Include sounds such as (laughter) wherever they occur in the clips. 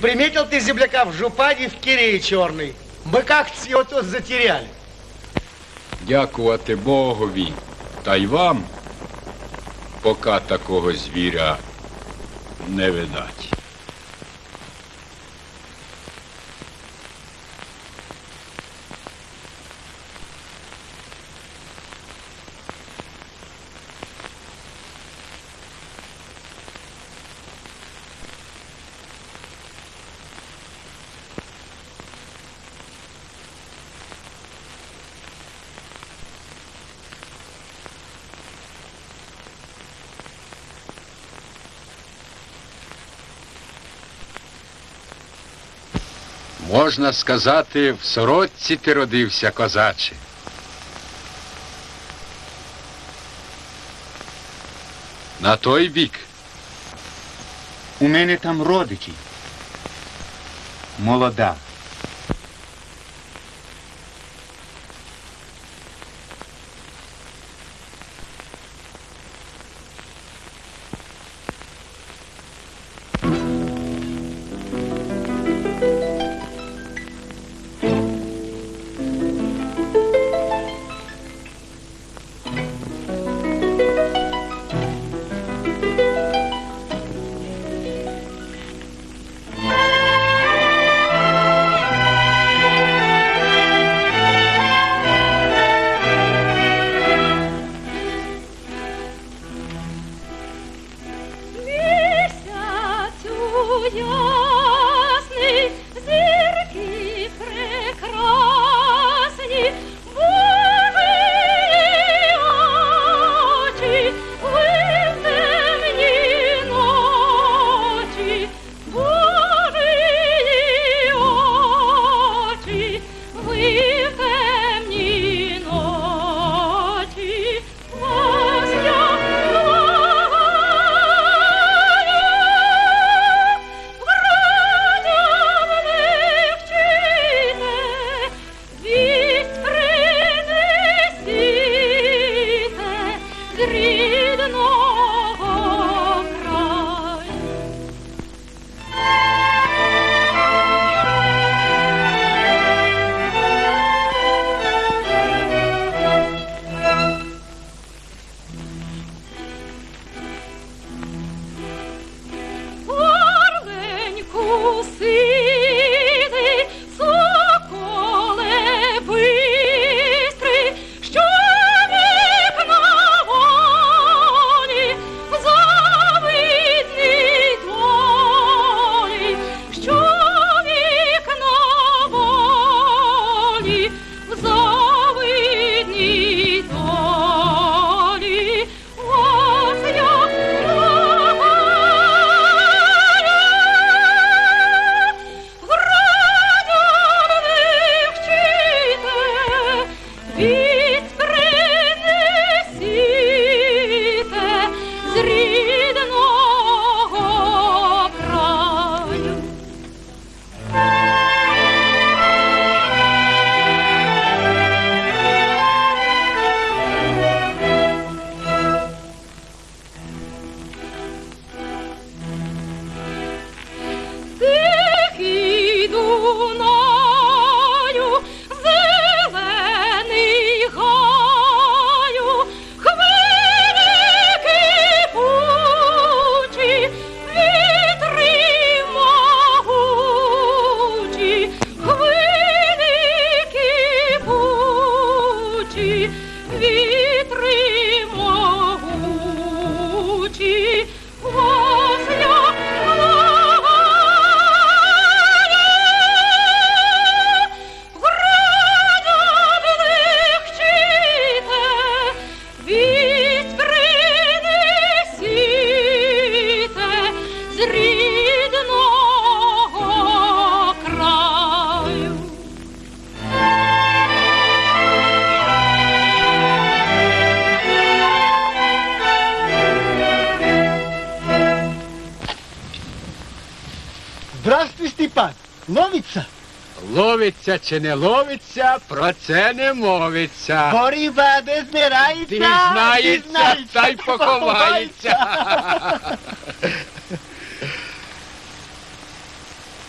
Приметил ты земляка в жупані в Кирее черной? Мы как-то его тут затеряли. Дякувати Богові та й вам, поки такого звіря не видать. Можна сказати, в сорочці ти родився, козаче. На той бік. У мене там родичі. Молода. Ловиться чи не ловиться, про це не мовиться. Боріба не збирається. Дізнається, та й поховається. (laughs)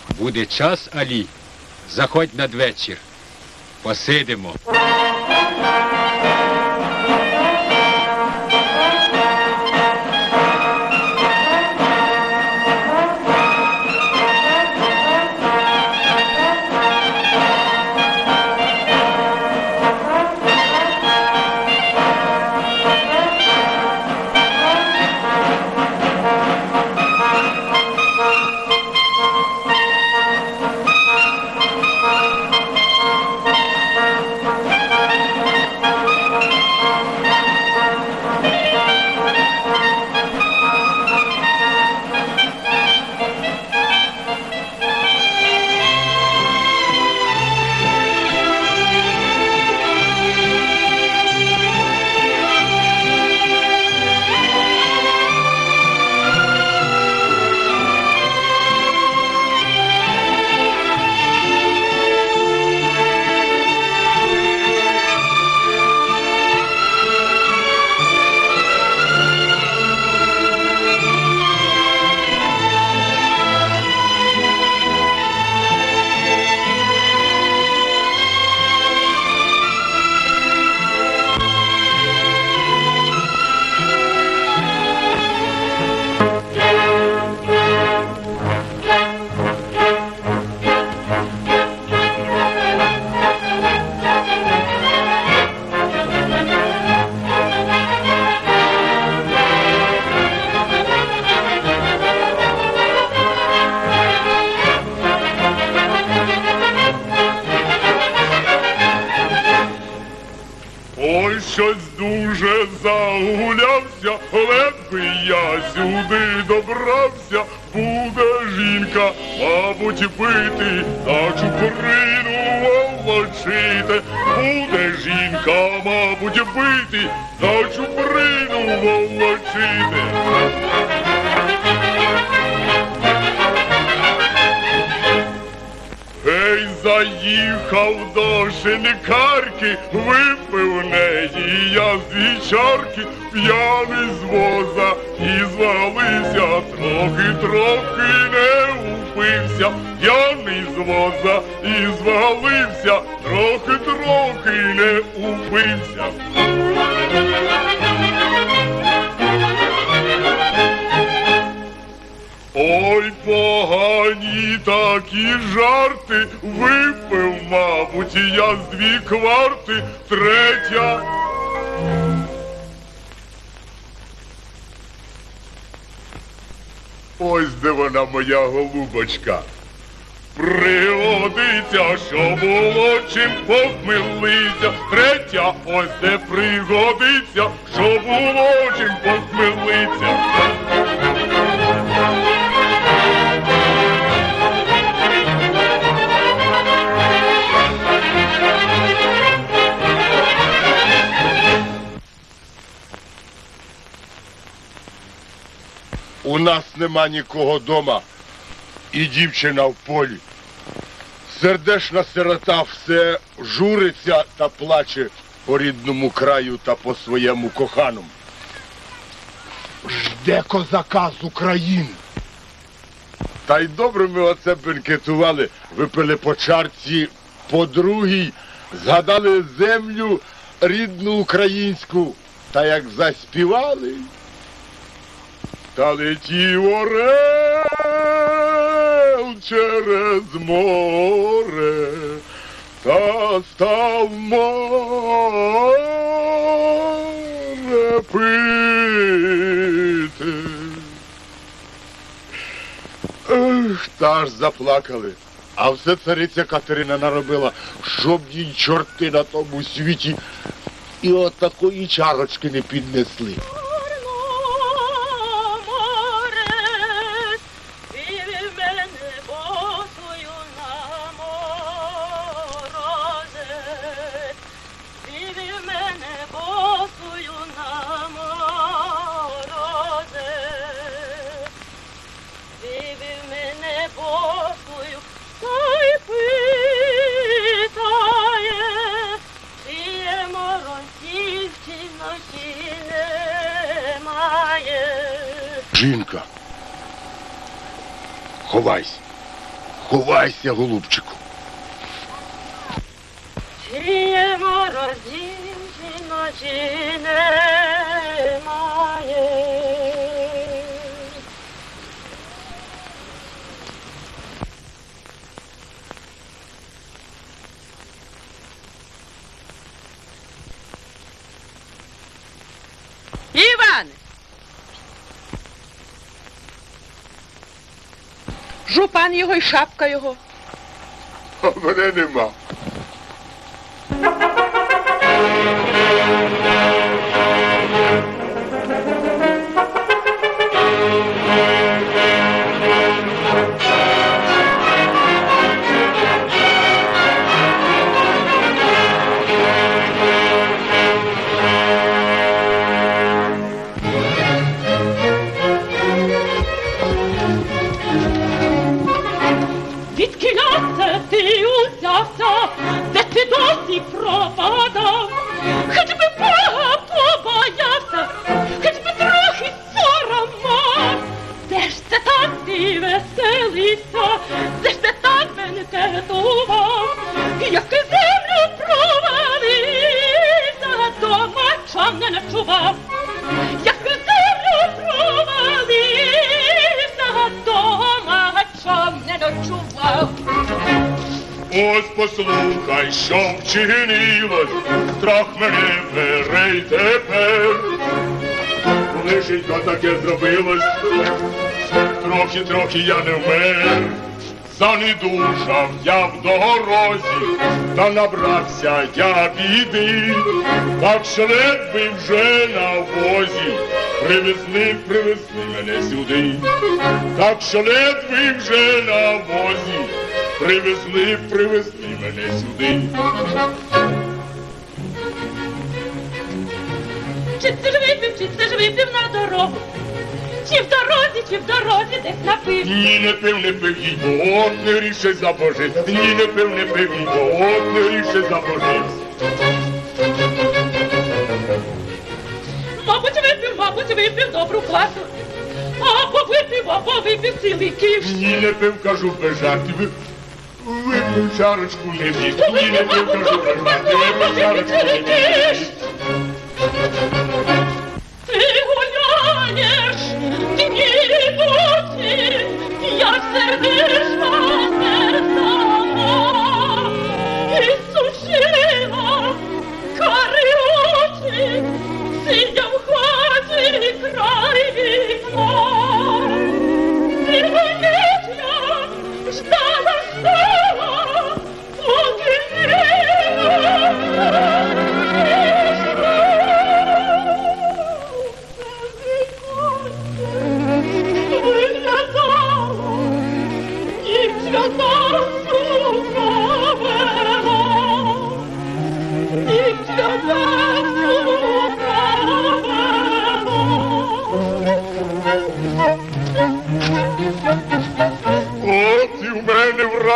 Буде час, Алі. Заходь надвечір. Посидимо. Заїхав до шинкарки, випив неї я з дві чарки, п'яний з воза і звалився, трохи-трохи не упився, п'яний з воза і звалився, трохи-трохи не упився. Ой, погані такі жарти, випив, мабуть, я з дві кварти, третя. Ось де вона моя голубочка. Пригодиться, що було чим похмелиться. Третя, ось де пригодиться, що було чим похмелиться. У нас нема нікого дома, і дівчина в полі. Сердешна сирота все журиться та плаче по рідному краю та по своєму коханому. Жде козака з України. Та й добре ми оце бенкетували, випили по чарці, по другій, згадали землю рідну українську, та як заспівали. Та летів орел через море, та став море пити. Ех, та аж заплакали. А все цариця Катерина наробила, щоб їй чорти на тому світі і от такої чарочки не піднесли. Немає. Жінка. Ховайся. Жупан його і вчинилось, страх мене бере й тепер. Лишенько таке зробилось, трохи, трохи я не вмер. Занедужав я в дорозі, та набрався я біди, так що ледве вже на возі, привезли, привезли мене сюди, так що ледве вже на возі, привезли, привезли мене сюди. Чи це ж випив, чи це ж випив на дорогу? Чи в дорозі, чи в дорозі десь напив? Ні, не пив, не пив, їй бо от не ріше забожив. Ні, не пив, не пив, їй бо от не ріше забожив. Мабуть, випив, мабуть, випив добру квасу. Або випив, або випив цілий ківш. Ні, не пив, кажу без жартів. Випив чарочку не бік. Ні, не пив, кажу без жартів. Випив чарочку не бік. Ти гуляєш, дні ночі, я сердишна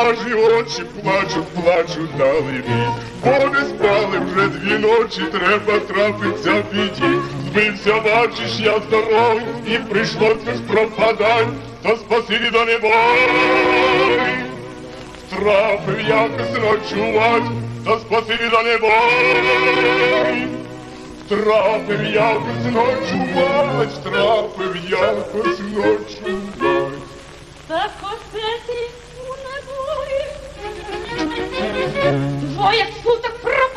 вражі очі плачуть, плачуть далині. Бо не спали вже дві ночі, треба трапиться в біді. Збився, бачиш, я здоровий, і прийшло це пропадань, то спасибі до небой. Трапив якось ночувать, то спасибі до небой. Трапив якось ночувать, трапив якось ночувать. Так небої. Двоє суток пропадав.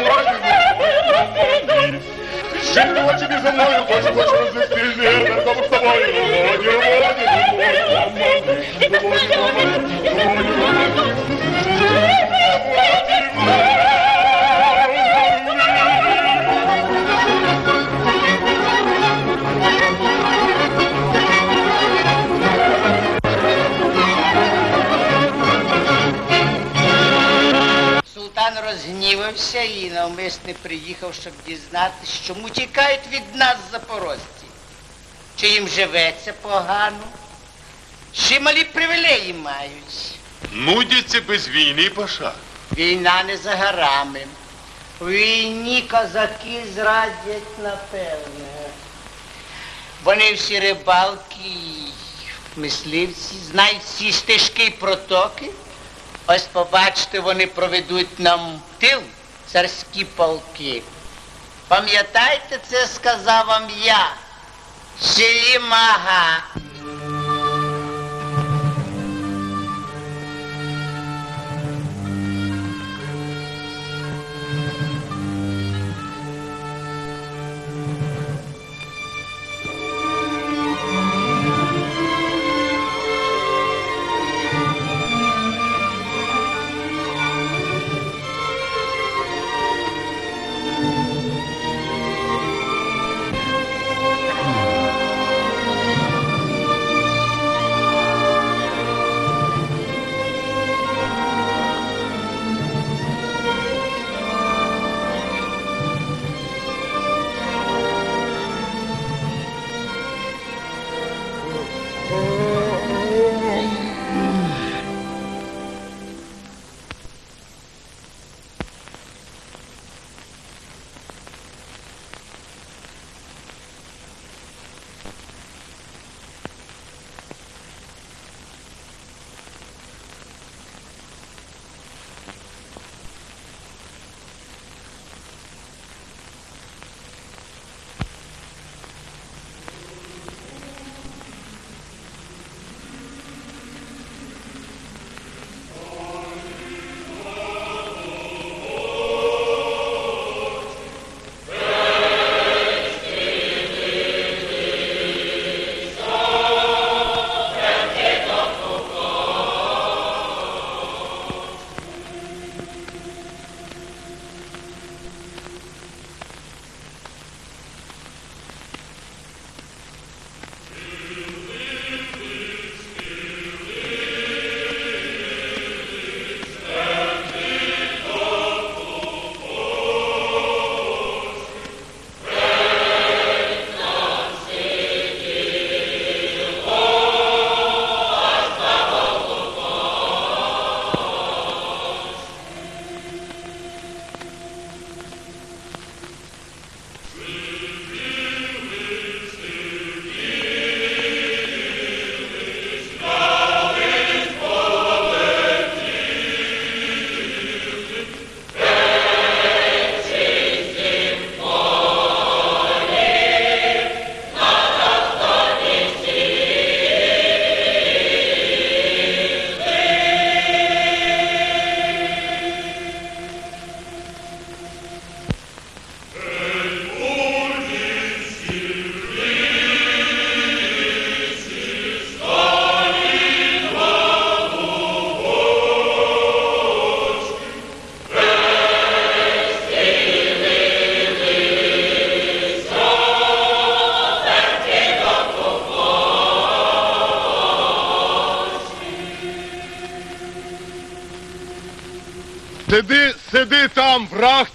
Походити під зле, так просто маю мною Жити очі між за мною, хочу, хочу розвести не на тому з тобою. Роді, роді, роді, роді, роді, роді. Розгнівався і навмисне приїхав, щоб дізнатися, чому тікають від нас запорожці. Чи їм живеться погано, чи малі привілеї мають. Нудяться без війни, паша. Війна не за горами. У війні козаки зрадять напевне. Вони всі рибалки, мисливці, знають всі стежки і протоки. Ось побачите, вони проведуть нам тил царські полки. Пам'ятайте, це сказав вам я, Селім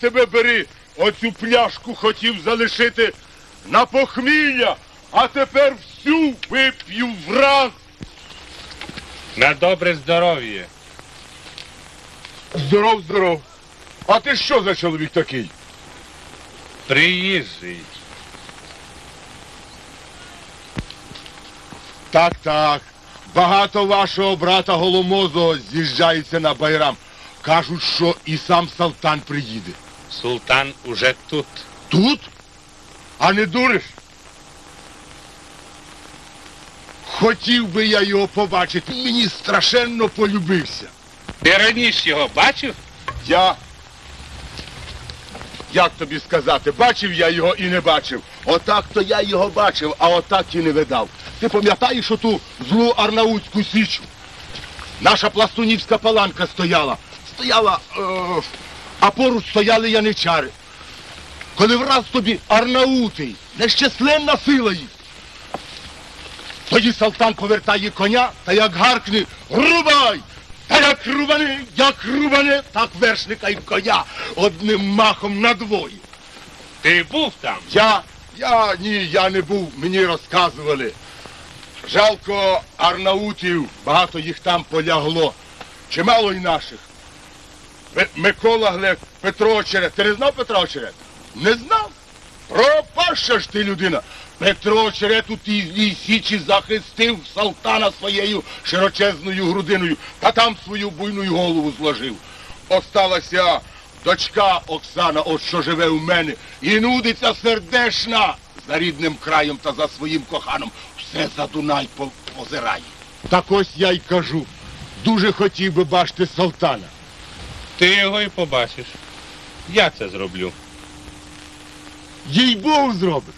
тебе бери. Оцю пляшку хотів залишити на похмілля, а тепер всю вип'ю враз. На добре здоров'я. Здоров, здоров. А ти що за чоловік такий? Приїжджий. Так, так. Багато вашого брата Голомозого з'їжджається на байрам. Кажуть, що і сам Салтан приїде. Султан уже тут. Тут? А не дуриш? Хотів би я його побачити. Мені страшенно полюбився. Ти раніше його бачив? Я. як тобі сказати, бачив я його і не бачив. Отак то я його бачив, а отак і не видав. Ти пам'ятаєш оту злу Арнаутську січу? Наша пластунівська паланка стояла. Стояла, е, а поруч стояли яничари. Коли враз тобі Арнаутий, нещасленна сила їх. Тоді Салтан повертає коня та як гаркне Рубай! Та як рубане, як рубане, так вершника і коня одним махом надвоє. Ти був там? Я, я, ні, я не був, мені розказували. Жалко арнаутів, багато їх там полягло. Чимало й наших. Микола Глек, Петро Очерет. Ти не знав Петра Очерет? Не знав? Пропаща ж ти людина. Петро Очерет у тій злій січі захистив Салтана своєю широчезною грудиною, та там свою буйну голову зложив. Осталася дочка Оксана, от що живе у мене, і нудиться сердешна за рідним краєм та за своїм коханом. Все за Дунай позирає. Так ось я й кажу. Дуже хотів би бачити Салтана. Ти його і побачиш. Я це зроблю. Їй Бог зробиш.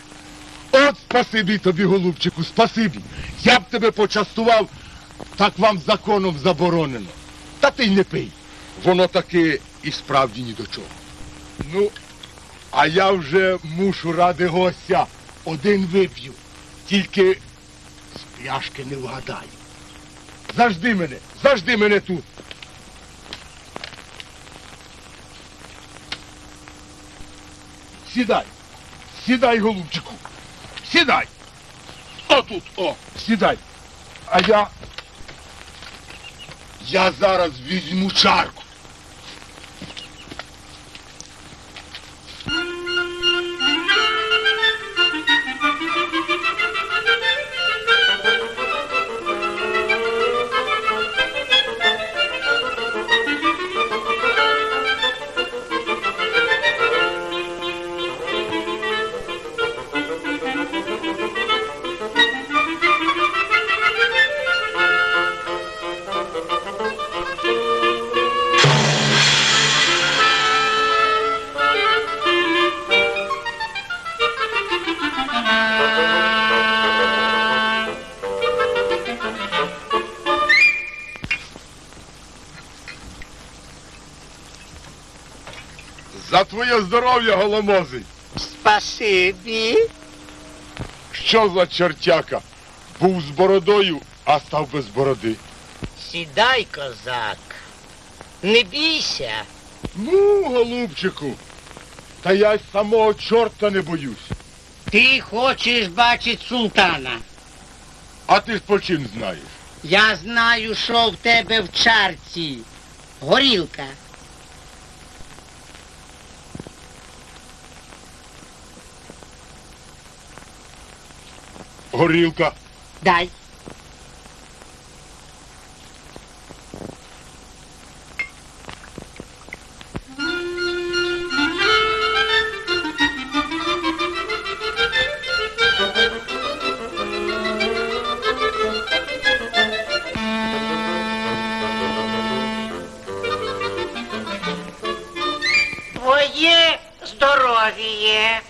От спасибі тобі, голубчику, спасибі. Я б тебе почастував, так вам законом заборонено. Та ти й не пий. Воно таки і справді ні до чого. Ну, а я вже мушу ради гостя. Один вип'ю. Тільки з пляшки не вгадаю. Завжди мене, завжди мене тут. Сідай. Сідай, голубчику. Сідай. Отут, о, сідай. А я. Я зараз візьму чарку. За твоє здоров'я, голомозий. Спасибі. Що за чертяка? Був з бородою, а став без бороди. Сідай, козак. Не бійся. Ну, голубчику, та я й самого чорта не боюсь. Ти хочеш бачити султана. А ти ж по чим знаєш? Я знаю, що в тебе в чарці. Горілка. Горілка. Дай. Твоє здоров'я.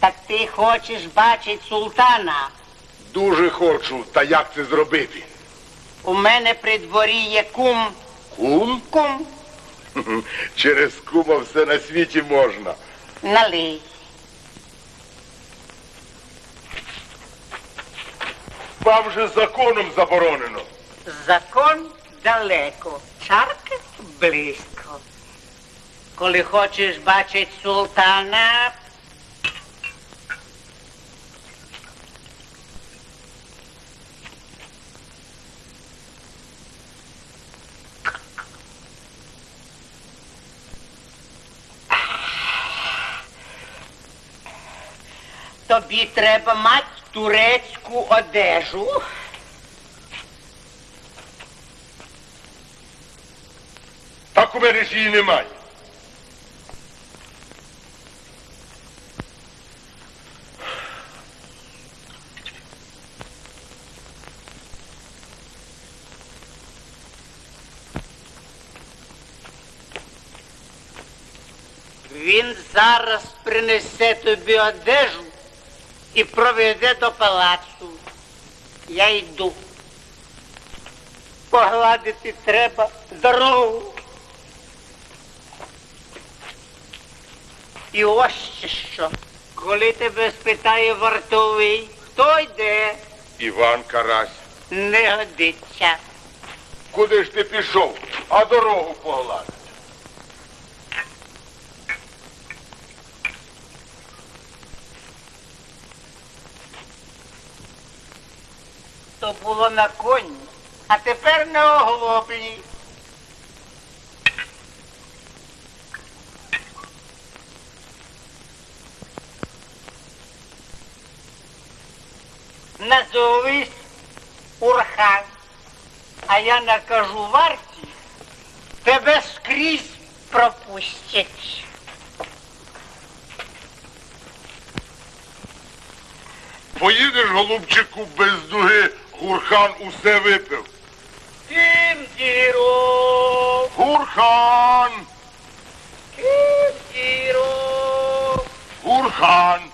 Так ти хочеш бачити султана? Дуже хочу, та як це зробити? У мене при дворі є кум. Кум? Кум, (laughs) Через кума все на світі можна. налий. Вам же законом заборонено. Закон далеко, чарка близько. Коли хочеш бачити султана, Тобі треба мати турецьку одежу. Так у мене ж її немає. Він зараз принесе тобі одежу і проведе до палацу. Я йду. Погладити треба дорогу. І ось що. Коли тебе спитає вартовий, хто йде, Іван Карась. не годиться. Куди ж ти пішов? А дорогу погладить. То було на коні, а тепер на оглоблі. Назовись Урхан, а я накажу варті, тебе скрізь пропустять. Поїдеш, голубчику, без дуги, Խուրխան Ուսևետը։ Իմ գիրով։ Խուրխան։ Իմ գիրով։ Խուրխան։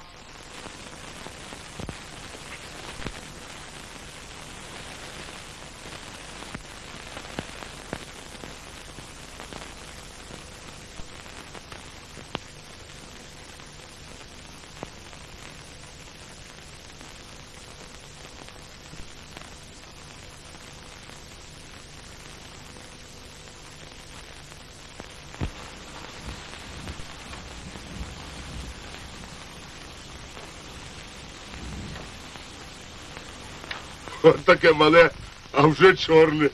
От таке мале, а вже чорне.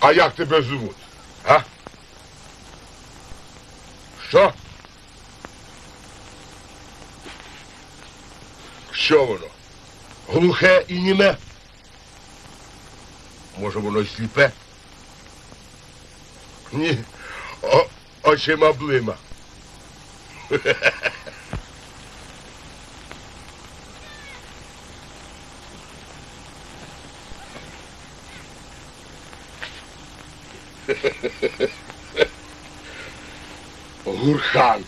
А як тебе звуть? А? Що? Що воно? Глухе і німе? Може воно й сліпе? Ні. О, очима блима. Гурхан.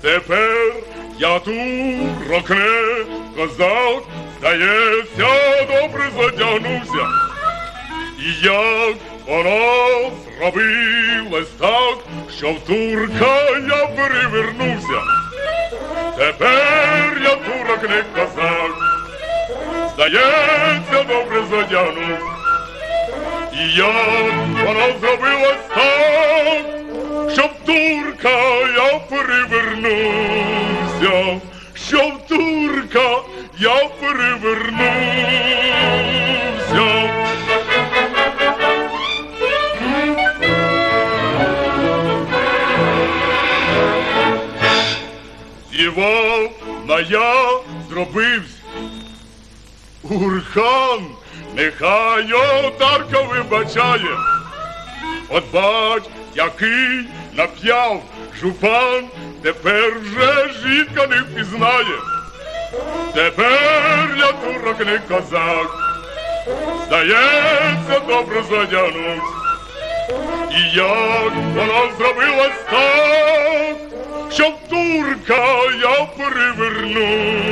Тепер я тут рокне козак, здається, добре задягнувся. І як воно зробилось так, що в турка я перевернувся. Тепер я турок не козак, здається, добре задягнувся. І як воно зробилось так, щоб турка я перевернувся, щоб турка я перевернувся. Іван на я зробився. Урхан, нехай отарка вибачає. От бач, який нап'яв жупан, тепер вже жінка не впізнає. Тепер я турок не козак, здається, добре задягнувся. І як вона зробилась так, щоб турка я перевернувся,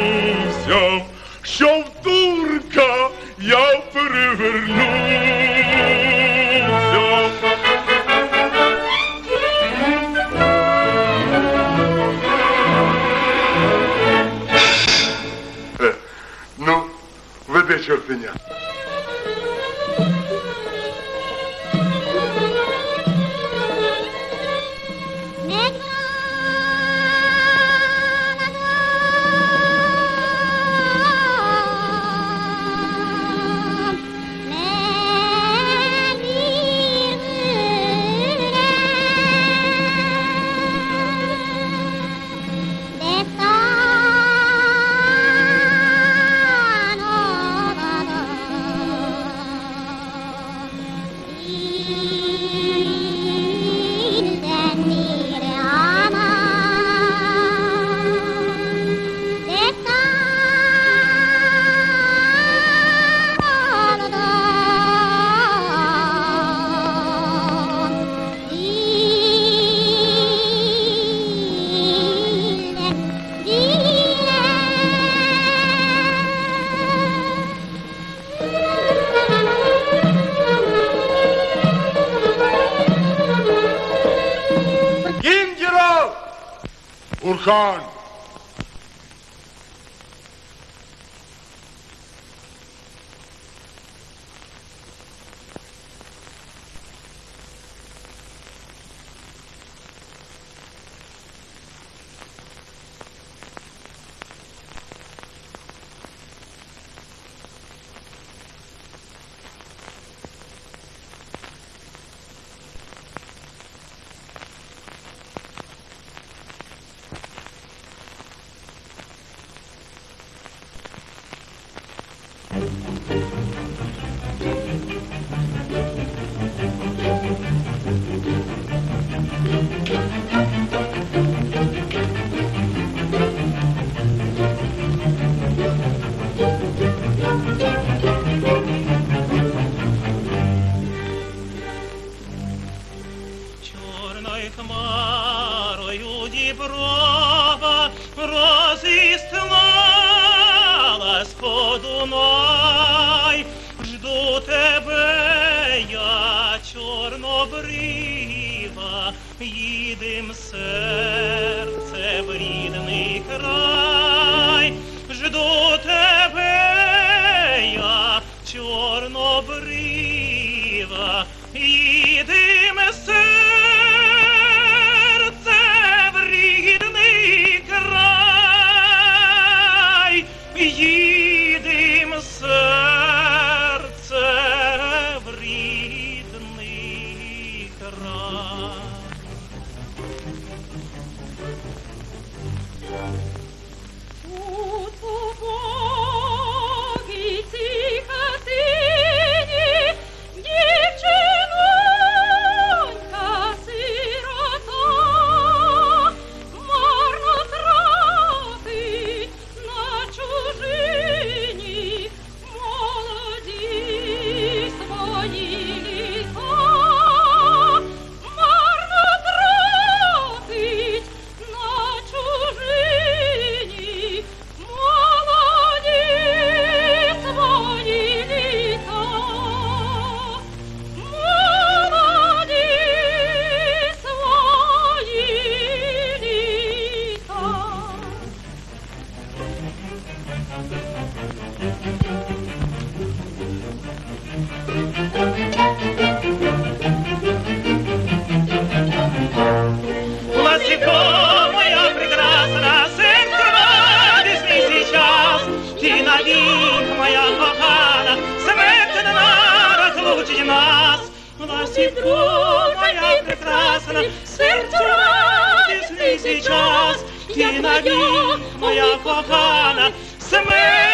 прекрасна, сердце радостный сейчас. Ты навек, моя кохана, смерть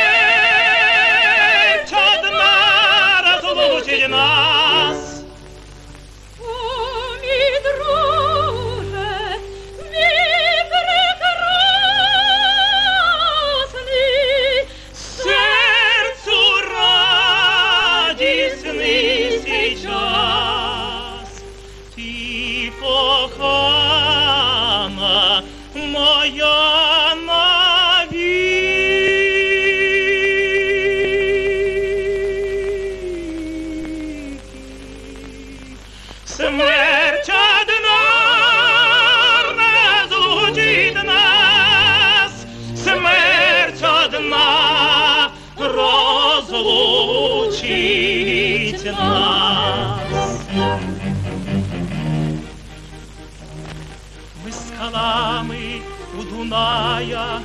Дуная,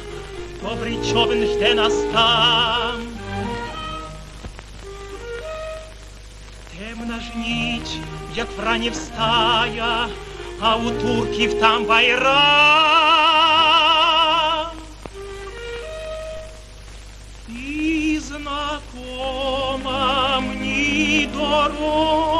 добрий човен жде нас там. Темна ж ніч, як врання встая, а у турків там байрам. І знакома мені дорога,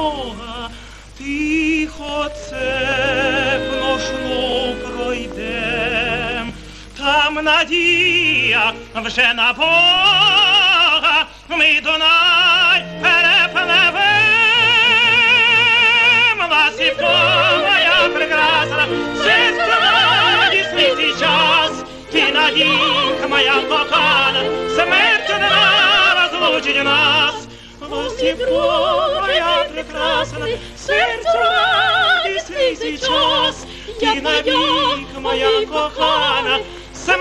нам надія вже на Бога, ми Дунай перепливем. Ласівко моя прекрасна, життя радість мій час, ти надійка моя кохана, смерть не розлучить нас. Ласівко моя прекрасна, серцю радість мій час, ти навік моя кохана, Смерть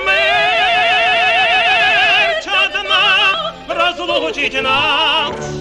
одна разлучить нас.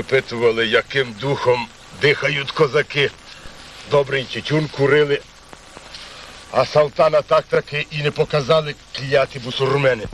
випитували, яким духом дихають козаки. Добрий тютюн курили, а салтана так таки і не показали кляті бусурмени.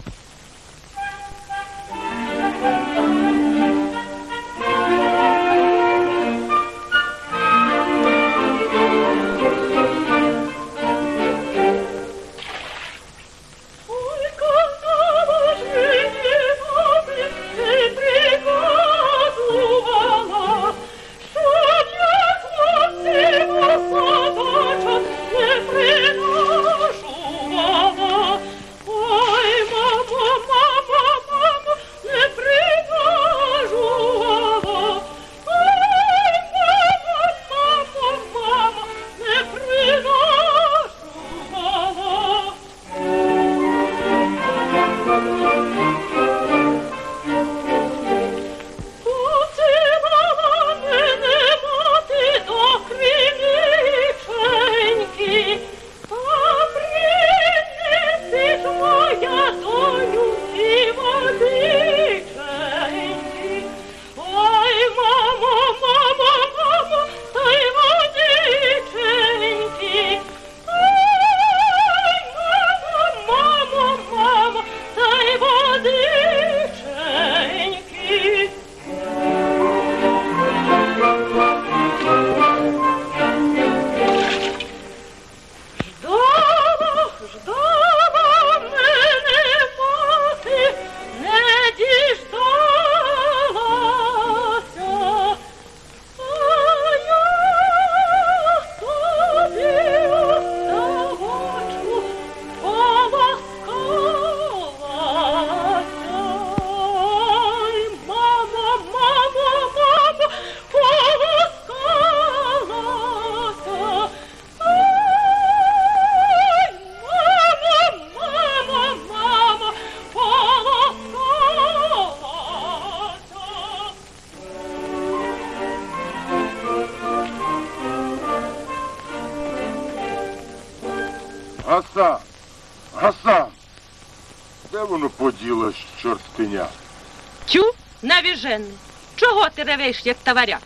Ревеш, як товаряк?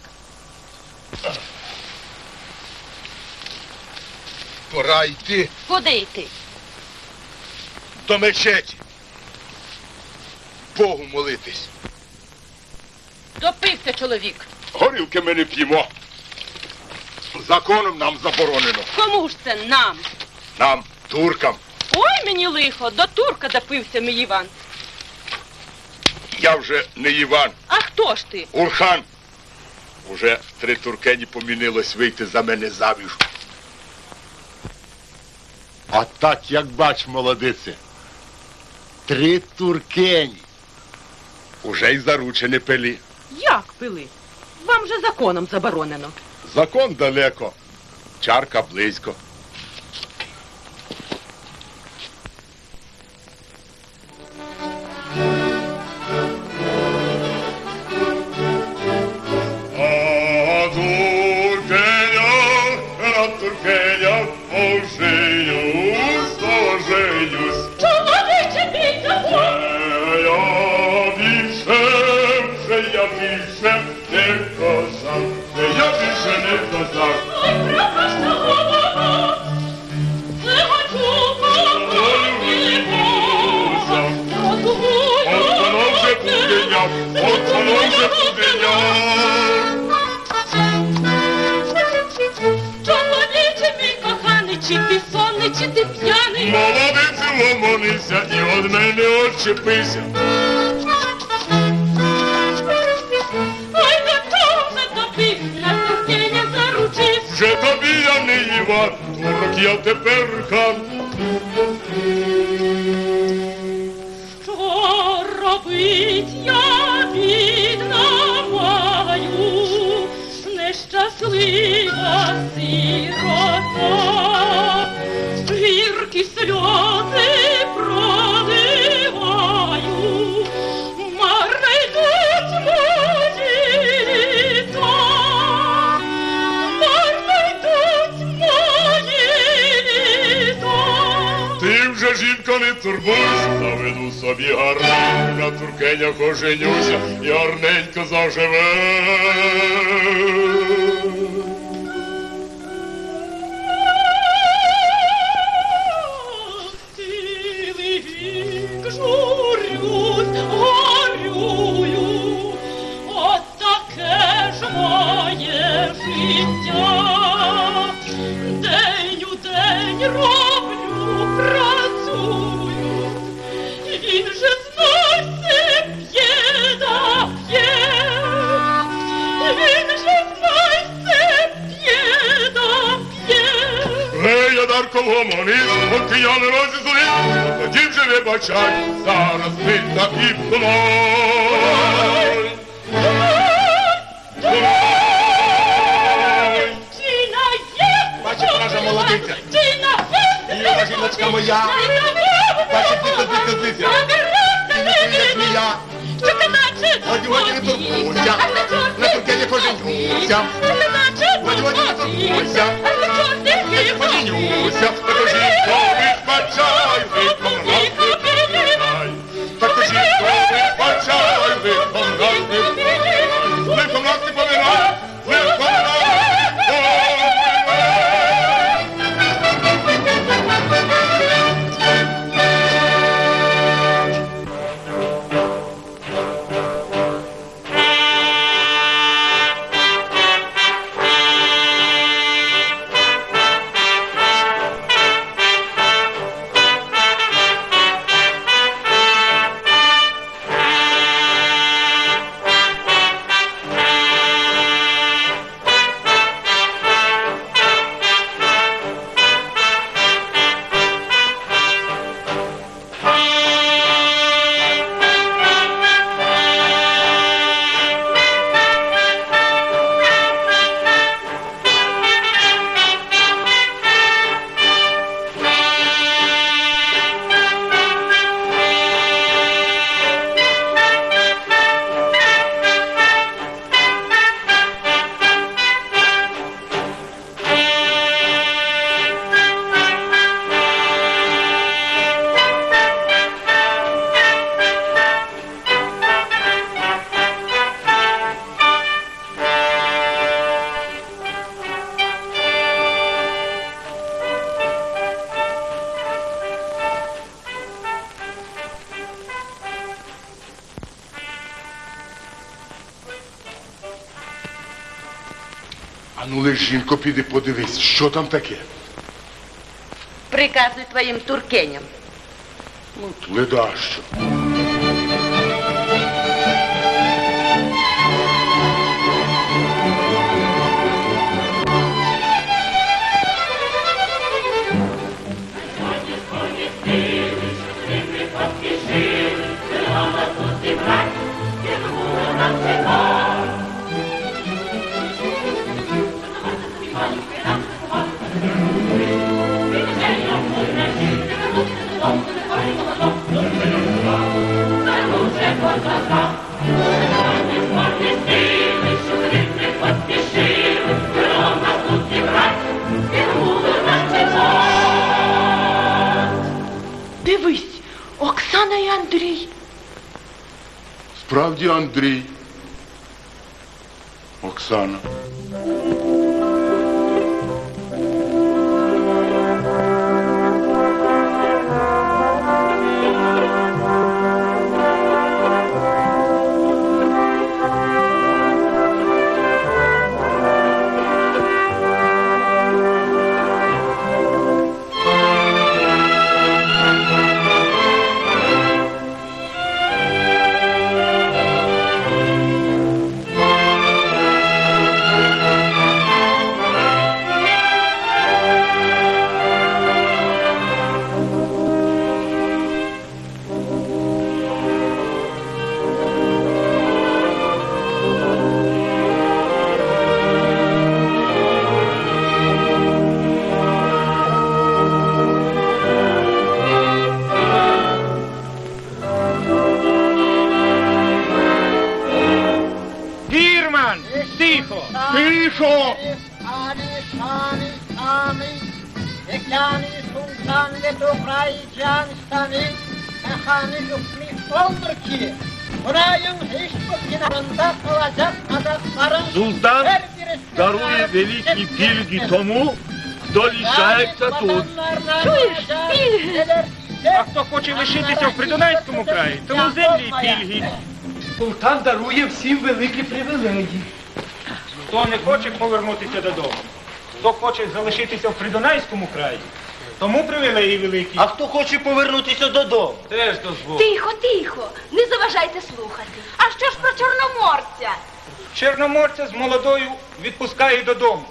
Пора йти Куди йти? до мечеті. Богу молитись. Допився чоловік. Горілки ми не п'ємо. Законом нам заборонено. Кому ж це нам? Нам, туркам. Ой, мені лихо, до турка допився мій Іван. Я вже не Іван, А хто ж ти? Урхан. Уже три туркені помінилось вийти за мене заміж. А так, як бач, молодице, три туркені. Уже й заручені пилі. Як пили? Вам же законом заборонено. Закон далеко, чарка близько. Ломонися і од мене отчепися. Ой, до того вже допився, туркеня заручився. Вже тобі я не Іван, турок я тепер хан. Що робить я бідна маю, нещаслива сирота, жінка не турбуйся, заведу собі гарненько, на туркенях оженюся і гарненько заживе. Я Дарко поки я не розізлив, тоді вже не бачай, зараз ти так і є! Бачить, наша молодиця. Іра, жіночка моя. Бачить, ти тут відкотися. Як. Годі, годі, не турбуйся. На поженюся. Годі, годі, не турбуйся. Я поженюся. Таку жінку вибачай, виконав жінко, піди подивись, що там таке. Приказуй твоїм туркеням. Ну, Ледащо. І Андрій. Справді Андрій. Оксана. Хоче лишитися в Придунайському краї, тому землі й пільги. Султан дарує всім великі привілеї. Хто не хоче повернутися додому, хто хоче залишитися в Придунайському краї, тому привілеї великі. А хто хоче повернутися додому? теж дозволь. Тихо, тихо, не заважайте слухати. А що ж про чорноморця? Чорноморця з молодою відпускає додому.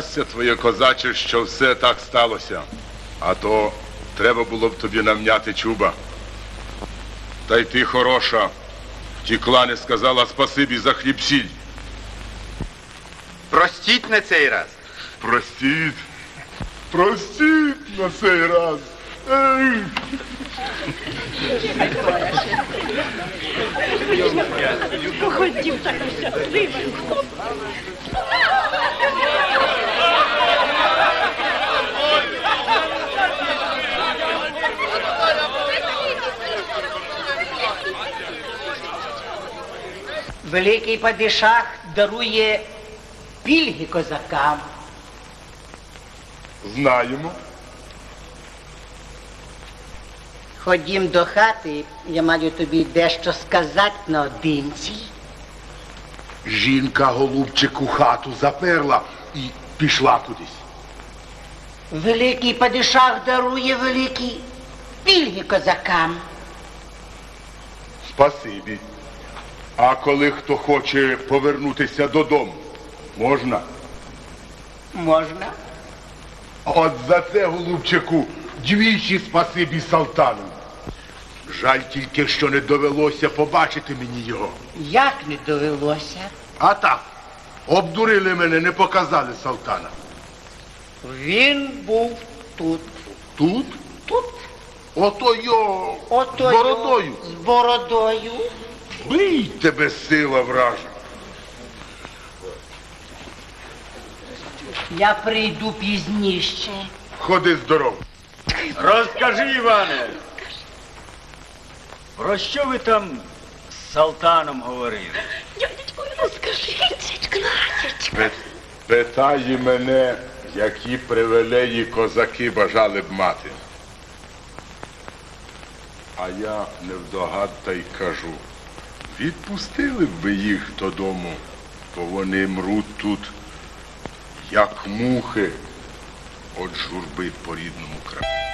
Щастя твоє, козаче, що все так сталося. А то треба було б тобі навняти чуба. Та й ти хороша. Втікла, не сказала спасибі за хліб сіль. Простіть на цей раз. Простіть. Простіть на цей раз. Ей! Ходім так щасливий. Великий падишах дарує пільги козакам. Знаємо. Ходім до хати, я маю тобі дещо сказати наодинці. Жінка голубчику хату заперла і пішла кудись. Великий падишах дарує великі пільги козакам. Спасибі. А коли хто хоче повернутися додому, можна? Можна? От за це, голубчику, двічі спасибі Салтану. Жаль тільки, що не довелося побачити мені його. Як не довелося? А так, обдурили мене, не показали Салтана. Він був тут. Тут? Тут. Ото йо Ото з бородою. З бородою. Бий тебе сила вража. Я прийду пізніше. Ходи здоров. Розкажи, Іване. Про що ви там з Салтаном говорили? Дядечко, ну скажи, Князечка. Пи- Питає мене, які привілеї козаки бажали б мати. А я невдогад та й кажу, відпустили б ви їх додому, бо вони мруть тут, як мухи, от журби по рідному краю.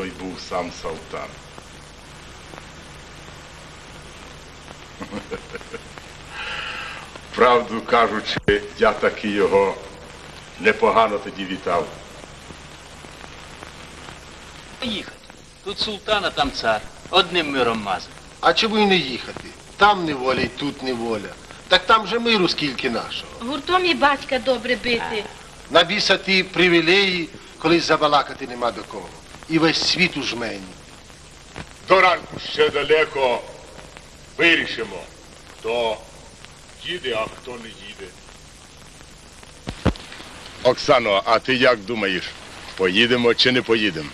Той був сам Салтан? Правду кажучи, я таки його непогано тоді вітав. Поїхати. Тут султан, а там цар. Одним миром мазати. А чому й не їхати? Там неволя і тут неволя. Так там же миру скільки нашого. Гуртом і батька добре бити. На біса ті привілеї, коли забалакати нема до кого. І весь світ у жмені. До ранку ще далеко вирішимо, хто їде, а хто не їде. Оксано, а ти як думаєш, поїдемо чи не поїдемо?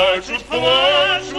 Плачуть, плачуть,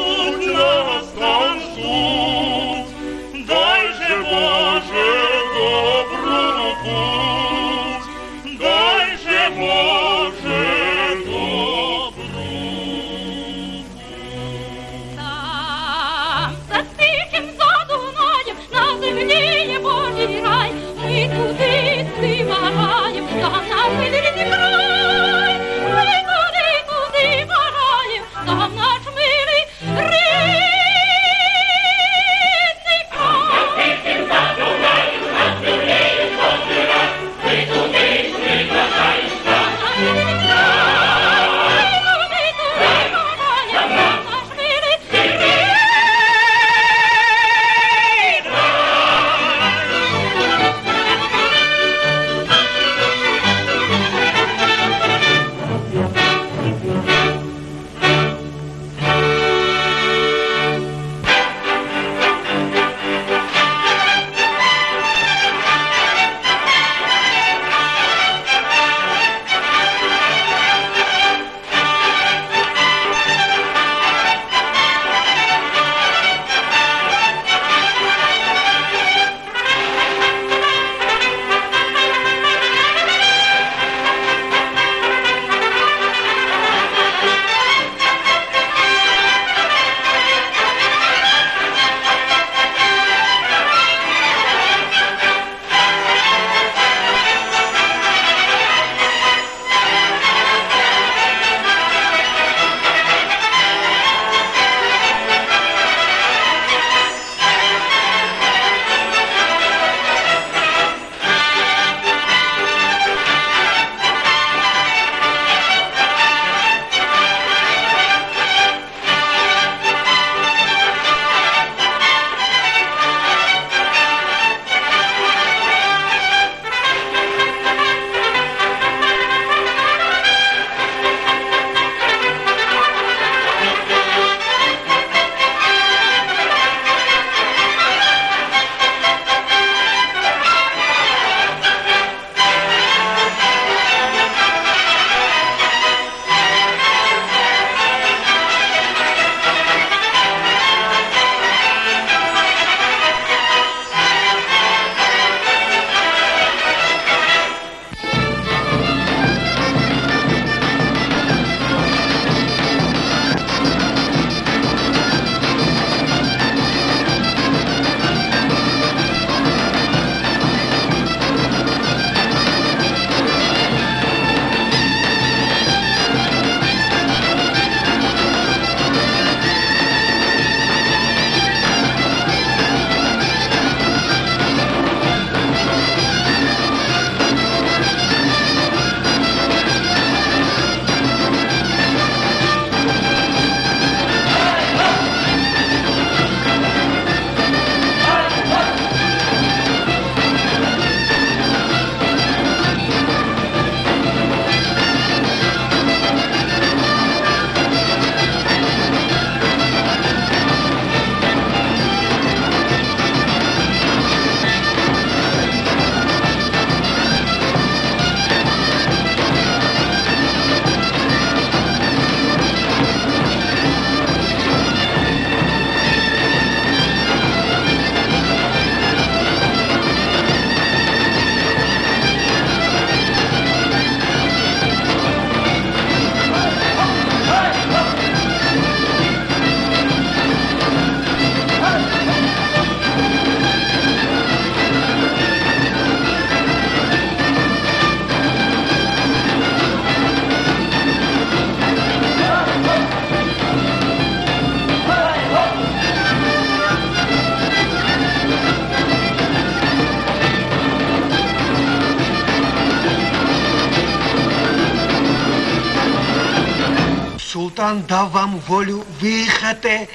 Султан дав вам волю виїхати.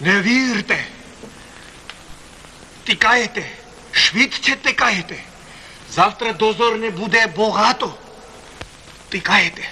Не вірте. Тікаєте, швидше тікаєте. Завтра дозор не буде багато. Тікаєте.